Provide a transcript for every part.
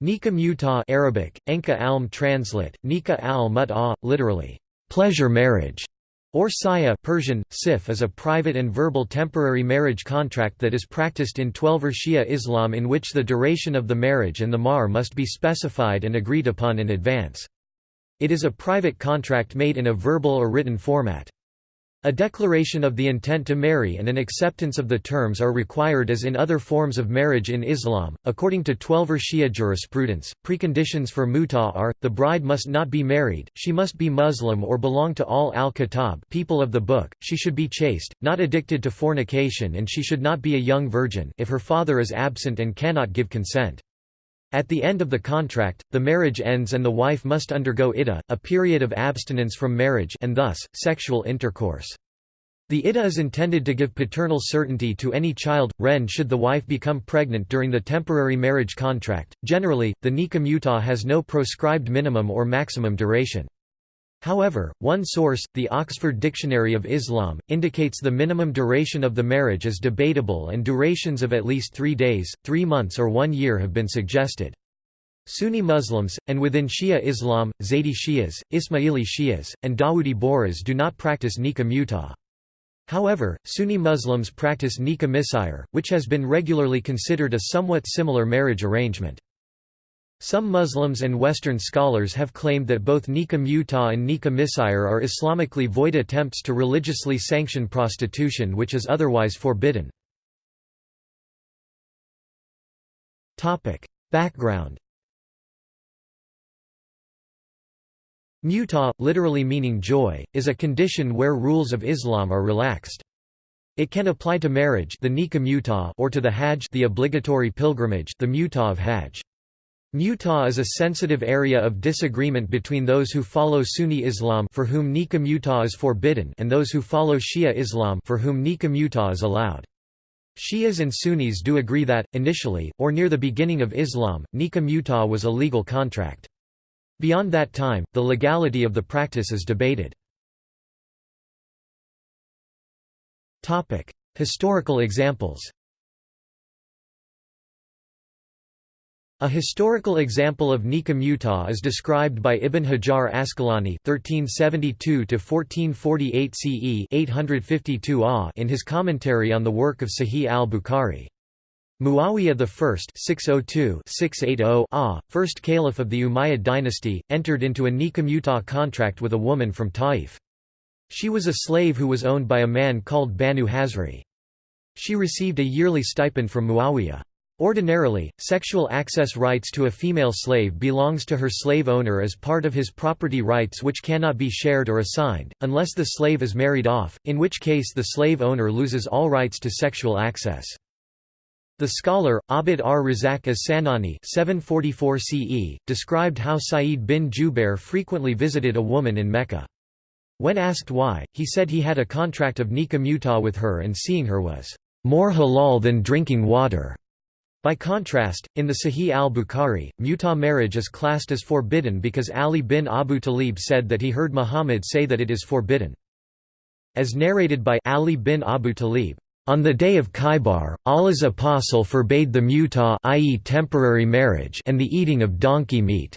Nika Mutah Arabic, Enka Alm translate, Nika al Mut'ah, literally, pleasure marriage, or Saya Persian, Sif is a private and verbal temporary marriage contract that is practiced in Twelver Shia Islam in which the duration of the marriage and the mahr must be specified and agreed upon in advance. It is a private contract made in a verbal or written format. A declaration of the intent to marry and an acceptance of the terms are required as in other forms of marriage in Islam. According to Twelver Shia jurisprudence, preconditions for mutah are: the bride must not be married, she must be Muslim or belong to Ahl al-Kitab, people of the book, she should be chaste, not addicted to fornication, and she should not be a young virgin if her father is absent and cannot give consent. At the end of the contract, the marriage ends and the wife must undergo iddah, a period of abstinence from marriage and thus, sexual intercourse. The iddah is intended to give paternal certainty to any child, ren should the wife become pregnant during the temporary marriage contract. Generally, the nikah mutah has no proscribed minimum or maximum duration. However, one source, the Oxford Dictionary of Islam, indicates the minimum duration of the marriage is debatable and durations of at least three days, three months or one year have been suggested. Sunni Muslims, and within Shia Islam, Zaydi Shias, Ismaili Shias, and Dawoodi Bohras do not practice nikah mutah. However, Sunni Muslims practice nikah misyar, which has been regularly considered a somewhat similar marriage arrangement. Some Muslims and Western scholars have claimed that both nikah mutah and nikah misyar are Islamically void attempts to religiously sanction prostitution which is otherwise forbidden. Background Mutah, literally meaning joy, is a condition where rules of Islam are relaxed. It can apply to marriage the or to the hajj the obligatory pilgrimage the mutah of hajj. Mutah is a sensitive area of disagreement between those who follow Sunni Islam for whom nikah mutah is forbidden and those who follow Shia Islam for whom nikah mutah is allowed. Shias and Sunnis do agree that, initially, or near the beginning of Islam, nikah mutah was a legal contract. Beyond that time, the legality of the practice is debated. Historical examples A historical example of nikah mutah is described by Ibn Hajar Asqalani (1372–1448 CE) 852 AH in his commentary on the work of Sahih al-Bukhari. Muawiyah I (602–680 AH, first caliph of the Umayyad dynasty, entered into a nikah mutah contract with a woman from Taif. She was a slave who was owned by a man called Banu Hazri. She received a yearly stipend from Muawiyah. Ordinarily, sexual access rights to a female slave belongs to her slave owner as part of his property rights which cannot be shared or assigned, unless the slave is married off, in which case the slave owner loses all rights to sexual access. The scholar, Abd ar-Razak as-Sanani 744 CE, described how Sa'id bin Jubair frequently visited a woman in Mecca. When asked why, he said he had a contract of nikah mutah with her and seeing her was more halal than drinking water. By contrast, in the Sahih al-Bukhari, mutah marriage is classed as forbidden because Ali bin Abu Talib said that he heard Muhammad say that it is forbidden. As narrated by Ali bin Abu Talib, on the day of Khaybar, Allah's apostle forbade the mutah i.e. temporary marriage and the eating of donkey meat.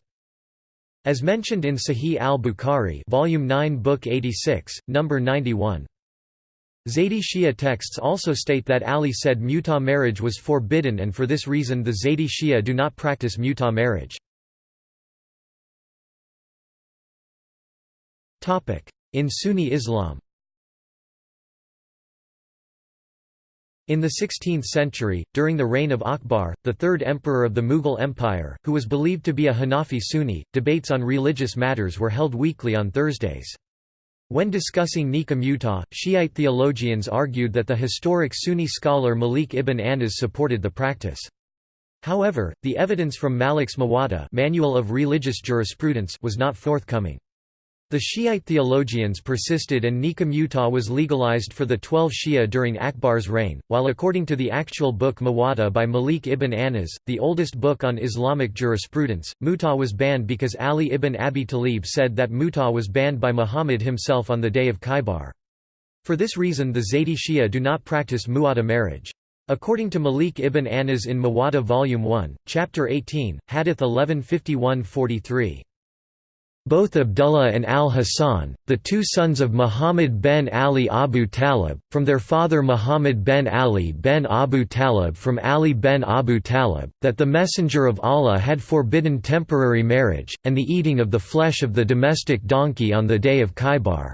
As mentioned in Sahih al-Bukhari, volume 9, book 86, number 91. Zaydi Shia texts also state that Ali said muta marriage was forbidden and for this reason the Zaydi Shia do not practice muta marriage. In Sunni Islam In the 16th century, during the reign of Akbar, the third emperor of the Mughal Empire, who was believed to be a Hanafi Sunni, debates on religious matters were held weekly on Thursdays. When discussing Nikah Mutah, Shiite theologians argued that the historic Sunni scholar Malik ibn Anas supported the practice. However, the evidence from Malik's Muwatta Manual of Religious Jurisprudence was not forthcoming. The Shiite theologians persisted and nikah mutah was legalized for the twelve Shia during Akbar's reign, while according to the actual book Muwatta by Malik ibn Anas, the oldest book on Islamic jurisprudence, mutah was banned because Ali ibn Abi Talib said that mutah was banned by Muhammad himself on the day of Khaybar. For this reason the Zaydi Shia do not practice muwatta marriage. According to Malik ibn Anas in Muwatta Volume 1, Chapter 18, Hadith 1151-43. Both Abdullah and al-Hasan, the two sons of Muhammad ben Ali Abu Talib, from their father Muhammad ben Ali ben Abu Talib from Ali ben Abu Talib, that the Messenger of Allah had forbidden temporary marriage, and the eating of the flesh of the domestic donkey on the day of Khaybar.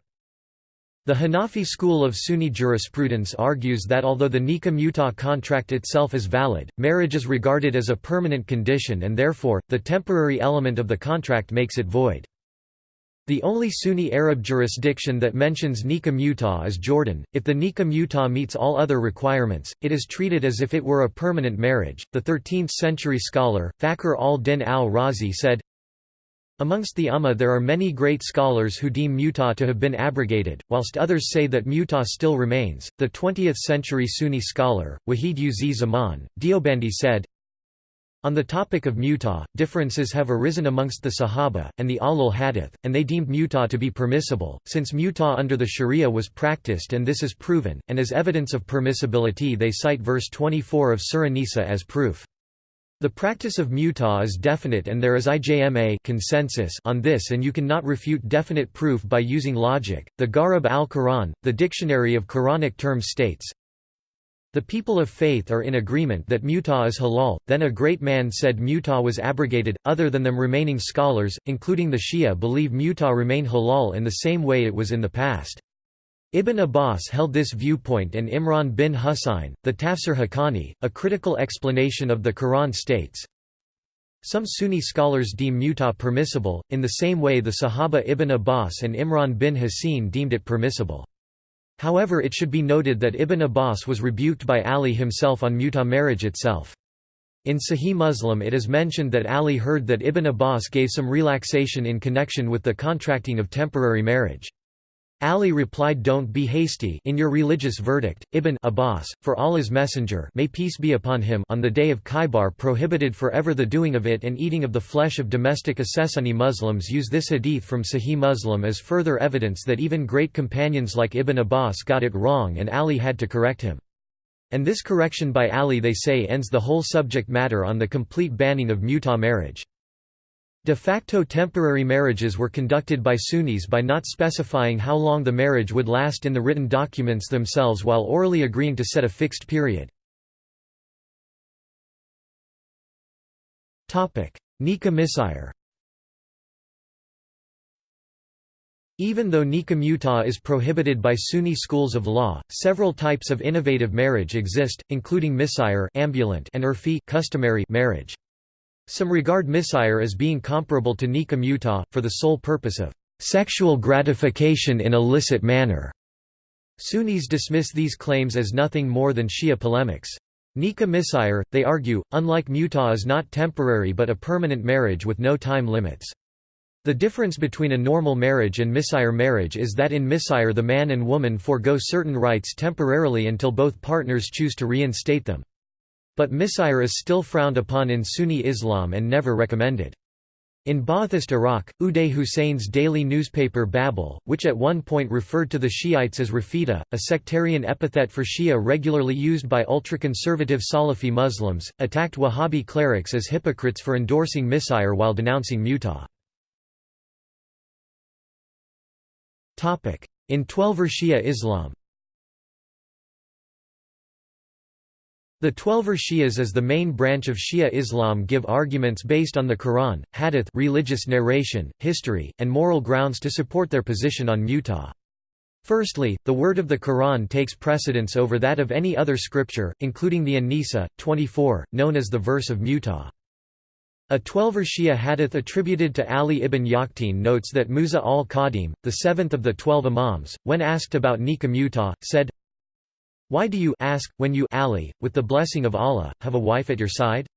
The Hanafi school of Sunni jurisprudence argues that although the nikah mutah contract itself is valid, marriage is regarded as a permanent condition and therefore, the temporary element of the contract makes it void. The only Sunni Arab jurisdiction that mentions nikah mutah is Jordan. If the nikah mutah meets all other requirements, it is treated as if it were a permanent marriage. The 13th century scholar, Fakhr al-Din al-Razi said, Amongst the Ummah there are many great scholars who deem mutah to have been abrogated, whilst others say that mutah still remains. The 20th century Sunni scholar, Wahid Uzi Zaman, Deobandi said, on the topic of mutah, differences have arisen amongst the Sahaba, and the Ahl al-Hadith, and they deemed mutah to be permissible, since mutah under the Sharia was practiced and this is proven, and as evidence of permissibility they cite verse 24 of Surah Nisa as proof. The practice of mutah is definite and there is ijma consensus on this and you cannot refute definite proof by using logic. The Gharib al-Quran, the dictionary of Quranic terms states, the people of faith are in agreement that mutah is halal. Then a great man said mutah was abrogated. Other than them remaining scholars, including the Shia, believe mutah remain halal in the same way it was in the past. Ibn Abbas held this viewpoint and Imran bin Husayn, the Tafsir Haqqani, a critical explanation of the Quran states, Some Sunni scholars deem mutah permissible, in the same way the Sahaba Ibn Abbas and Imran bin Husayn deemed it permissible. However it should be noted that Ibn Abbas was rebuked by Ali himself on mutah marriage itself. In Sahih Muslim it is mentioned that Ali heard that Ibn Abbas gave some relaxation in connection with the contracting of temporary marriage. Ali replied don't be hasty in your religious verdict, Ibn Abbas, for Allah's messenger may peace be upon him on the day of Khaybar prohibited forever the doing of it and eating of the flesh of domestic Assassini Muslims use this hadith from Sahih Muslim as further evidence that even great companions like Ibn Abbas got it wrong and Ali had to correct him. And this correction by Ali they say ends the whole subject matter on the complete banning of mutah marriage. De facto temporary marriages were conducted by Sunnis by not specifying how long the marriage would last in the written documents themselves while orally agreeing to set a fixed period. Nikah Misyar Even though nikah mutah is prohibited by Sunni schools of law, several types of innovative marriage exist, including misyar ambulant and urfi customary marriage. Some regard misyar as being comparable to Nikah mutah, for the sole purpose of sexual gratification in illicit manner. Sunnis dismiss these claims as nothing more than Shia polemics. Nikah misyar, they argue, unlike mutah is not temporary but a permanent marriage with no time limits. The difference between a normal marriage and misyar marriage is that in misyar the man and woman forego certain rights temporarily until both partners choose to reinstate them. But misyar is still frowned upon in Sunni Islam and never recommended. In Ba'athist Iraq, Uday Hussein's daily newspaper Babel, which at one point referred to the Shiites as Rafida, a sectarian epithet for Shia regularly used by ultra-conservative Salafi Muslims, attacked Wahhabi clerics as hypocrites for endorsing misyar while denouncing mutah. In Twelver Shia Islam The Twelver Shias as the main branch of Shia Islam give arguments based on the Quran, hadith religious narration, history, and moral grounds to support their position on mutah. Firstly, the word of the Quran takes precedence over that of any other scripture, including the An-Nisa, 24, known as the verse of mutah. A Twelver Shia hadith attributed to Ali ibn Yaqtin notes that Musa al-Qadim, the seventh of the twelve imams, when asked about nikah mutah, said, why do you ask, when you Ali, with the blessing of Allah, have a wife at your side?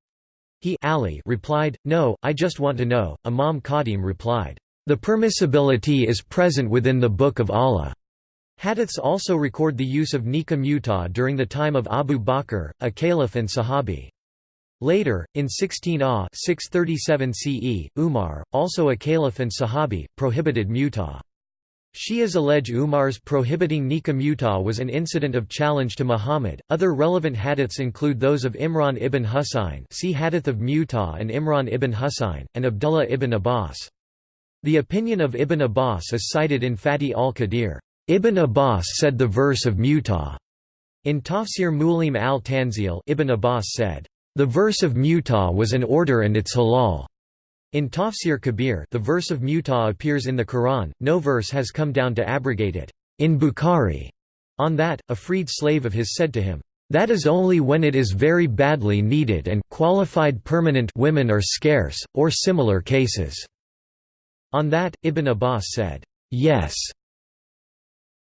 He Ali replied, No, I just want to know. Imam Qadim replied, The permissibility is present within the Book of Allah. Hadiths also record the use of nikah mutah during the time of Abu Bakr, a caliph and sahabi. Later, in 16 Ah 637 CE, Umar, also a caliph and sahabi, prohibited mutah. Shias allege Umar's prohibiting nikah mutah was an incident of challenge to Muhammad. Other relevant hadiths include those of Imran ibn Husayn, see Hadith of Mutah and Imran ibn Husayn, and Abdullah ibn Abbas. The opinion of Ibn Abbas is cited in Fatih al-Qadir. Ibn Abbas said the verse of Mutah. In Tafsir Mu'lim al-Tanzil, Ibn Abbas said, "The verse of Mutah was an order and its halal." In Tafsir Kabir the verse of Mutah appears in the Quran, no verse has come down to abrogate it. In Bukhari, on that, a freed slave of his said to him, "'That is only when it is very badly needed and qualified permanent women are scarce, or similar cases." On that, Ibn Abbas said, "'Yes'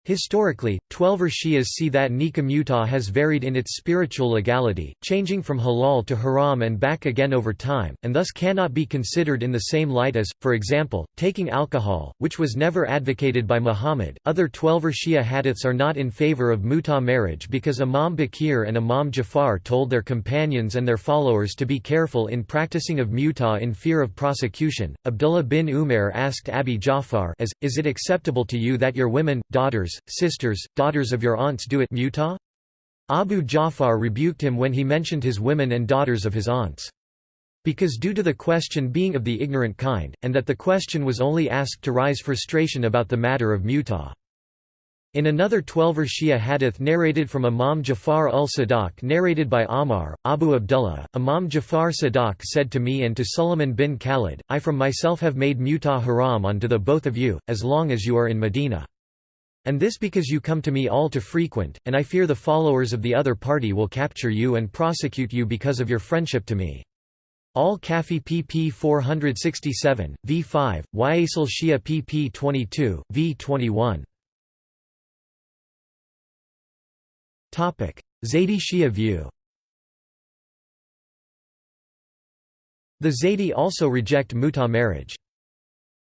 Historically, Twelver Shias see that nikah mutah has varied in its spiritual legality, changing from halal to haram and back again over time, and thus cannot be considered in the same light as, for example, taking alcohol, which was never advocated by Muhammad. Other Twelver Shia hadiths are not in favor of mutah marriage because Imam Baqir and Imam Jafar told their companions and their followers to be careful in practicing of mutah in fear of prosecution. Abdullah bin Umair asked Abi Jafar, as, Is it acceptable to you that your women, daughters, sisters, daughters of your aunts do it mutah? Abu Ja'far rebuked him when he mentioned his women and daughters of his aunts. Because due to the question being of the ignorant kind, and that the question was only asked to rise frustration about the matter of mutah. In another Twelver Shia hadith narrated from Imam Jafar ul-Sadiq narrated by Ammar, Abu Abdullah, Imam Jafar Sadiq said to me and to Suleiman bin Khalid, I from myself have made mutah haram unto the both of you, as long as you are in Medina. And this because you come to me all too frequent, and I fear the followers of the other party will capture you and prosecute you because of your friendship to me. Al Kafi pp 467, v5, Yasal Shia pp 22, v21. Zaydi Shia view The Zaydi also reject mutah marriage.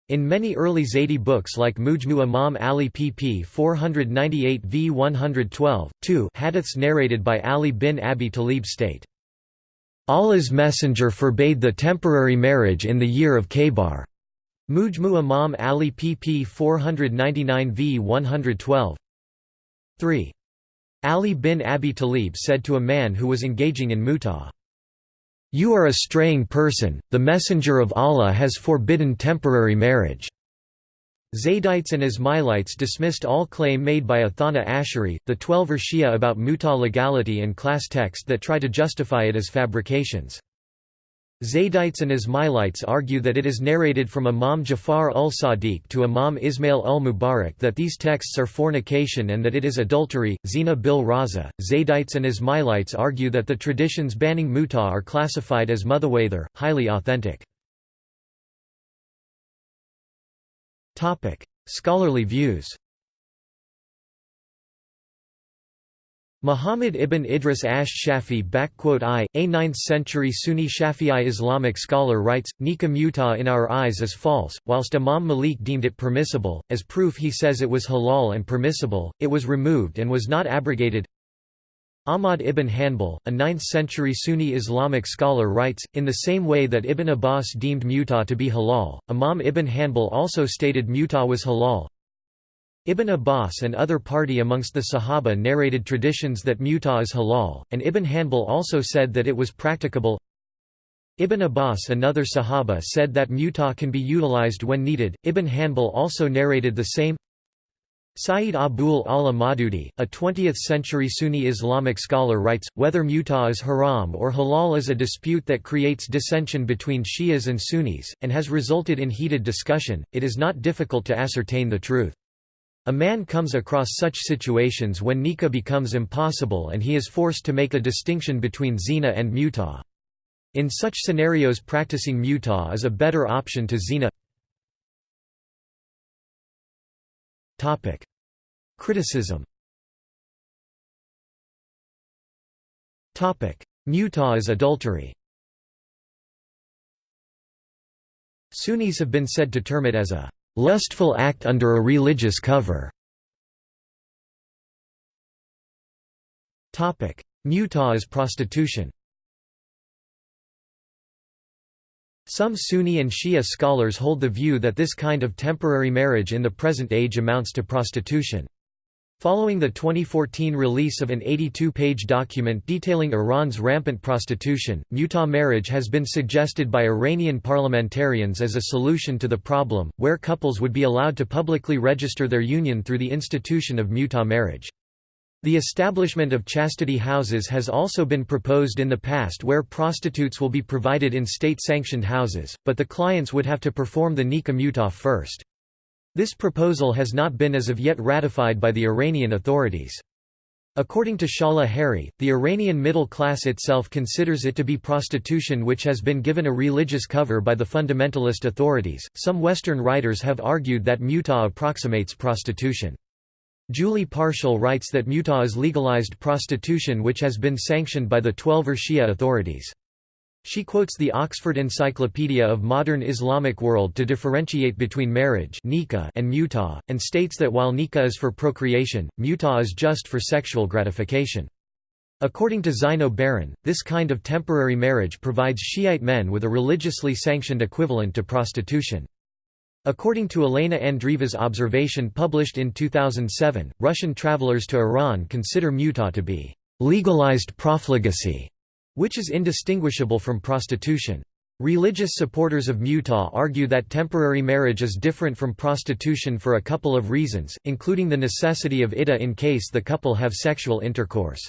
In many early Zaydi books like Mujmu Imam Ali pp 498 v 112, 2 hadiths narrated by Ali bin Abi Talib state, Allah's messenger forbade the temporary marriage in the year of Khaybar. Mujmu Imam Ali pp 499 v 112. 3. Ali bin Abi Talib said to a man who was engaging in mutah, you are a straying person, the Messenger of Allah has forbidden temporary marriage. Zaydites and Ismailites dismissed all claim made by Ithna Ashari, the Twelver Shia about mutah legality and class text that try to justify it as fabrications. Zaydites and Ismailites argue that it is narrated from Imam Jafar ul-Sadiq to Imam Ismail ul-Mubarak that these texts are fornication and that it is adultery. Zina bil Raza. Zaydites and Ismailites argue that the traditions banning muta are classified as mutawatir, highly authentic. Scholarly views Muhammad ibn Idris ash-Shafi I, a 9th-century Sunni Shafi'i Islamic scholar writes, Nikah mutah in our eyes is false, whilst Imam Malik deemed it permissible, as proof he says it was halal and permissible, it was removed and was not abrogated. Ahmad ibn Hanbal, a 9th-century Sunni Islamic scholar writes, in the same way that Ibn Abbas deemed mutah to be halal, Imam ibn Hanbal also stated mutah was halal, Ibn Abbas and other party amongst the Sahaba narrated traditions that mutah is halal, and Ibn Hanbal also said that it was practicable. Ibn Abbas another Sahaba said that mutah can be utilized when needed. Ibn Hanbal also narrated the same. Sayyid Abul Ala Maududi, a 20th-century Sunni Islamic scholar writes, whether mutah is haram or halal is a dispute that creates dissension between Shias and Sunnis, and has resulted in heated discussion, it is not difficult to ascertain the truth. A man comes across such situations when nikah becomes impossible and he is forced to make a distinction between zina and mutah. In such scenarios practicing mutah is a better option to zina. Criticism Mutah is adultery Sunnis have been said to term it as a lustful act under a religious cover. Mutah is prostitution Some Sunni and Shia scholars hold the view that this kind of temporary marriage in the present age amounts to prostitution. Following the 2014 release of an 82-page document detailing Iran's rampant prostitution, mutah marriage has been suggested by Iranian parliamentarians as a solution to the problem, where couples would be allowed to publicly register their union through the institution of mutah marriage. The establishment of chastity houses has also been proposed in the past where prostitutes will be provided in state-sanctioned houses, but the clients would have to perform the nikah mutah first. This proposal has not been as of yet ratified by the Iranian authorities. According to Shahla Haeri, the Iranian middle class itself considers it to be prostitution which has been given a religious cover by the fundamentalist authorities. Some Western writers have argued that mutah approximates prostitution. Julie Parshall writes that mutah is legalized prostitution which has been sanctioned by the Twelver Shia authorities. She quotes the Oxford Encyclopedia of Modern Islamic World to differentiate between marriage and mutah, and states that while nikah is for procreation, mutah is just for sexual gratification. According to Zeyno Baran, this kind of temporary marriage provides Shiite men with a religiously sanctioned equivalent to prostitution. According to Elena Andreeva's observation published in 2007, Russian travelers to Iran consider mutah to be legalized profligacy, which is indistinguishable from prostitution. Religious supporters of mutah argue that temporary marriage is different from prostitution for a couple of reasons, including the necessity of iddah in case the couple have sexual intercourse.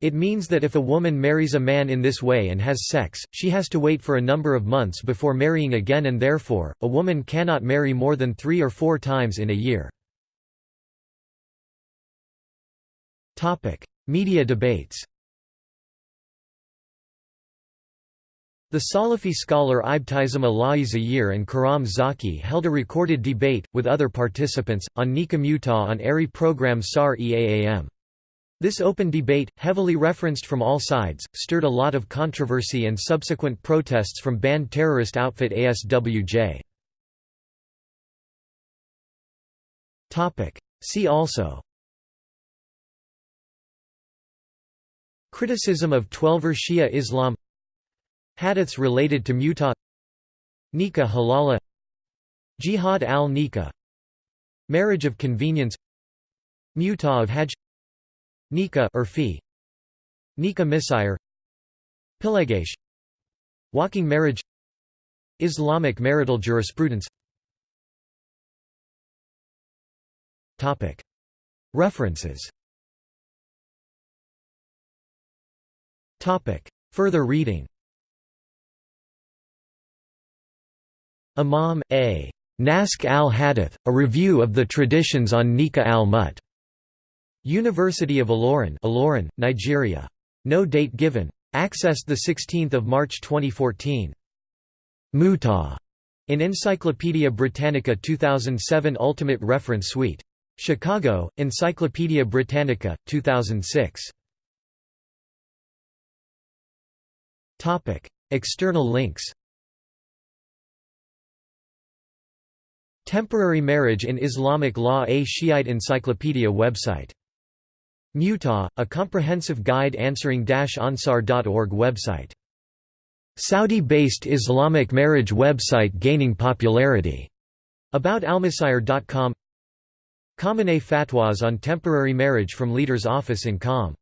It means that if a woman marries a man in this way and has sex, she has to wait for a number of months before marrying again and therefore, a woman cannot marry more than three or four times in a year. Media debates The Salafi scholar Ibtisam Ala'i Zahir and Karam Zaki held a recorded debate, with other participants, on Nikah Mutah on ARY program SAR EAAM. This open debate, heavily referenced from all sides, stirred a lot of controversy and subsequent protests from banned terrorist outfit ASWJ. See also Criticism of Twelver Shia Islam Hadiths related to Mutah Nikah halala Jihad al-Nikah Marriage of convenience Mutah of Hajj Nikah Urfi Nikah Misyar Pilegesh Walking marriage Islamic marital jurisprudence. References. Further reading Imam, A. Nask al-Hadith, A Review of the Traditions on Nikah al-Mut. University of Ilorin, Ilorin, Nigeria. No date given. Accessed 16 March 2014. Mutah in Encyclopædia Britannica 2007 Ultimate Reference Suite. Chicago, Encyclopædia Britannica, 2006. External links Temporary marriage in Islamic law A Shiite encyclopedia website Mutah, a comprehensive guide answering ansar.org website. Saudi-based Islamic marriage website gaining popularity. About almasire.com Khamenei fatwas on temporary marriage from leader's office in Qom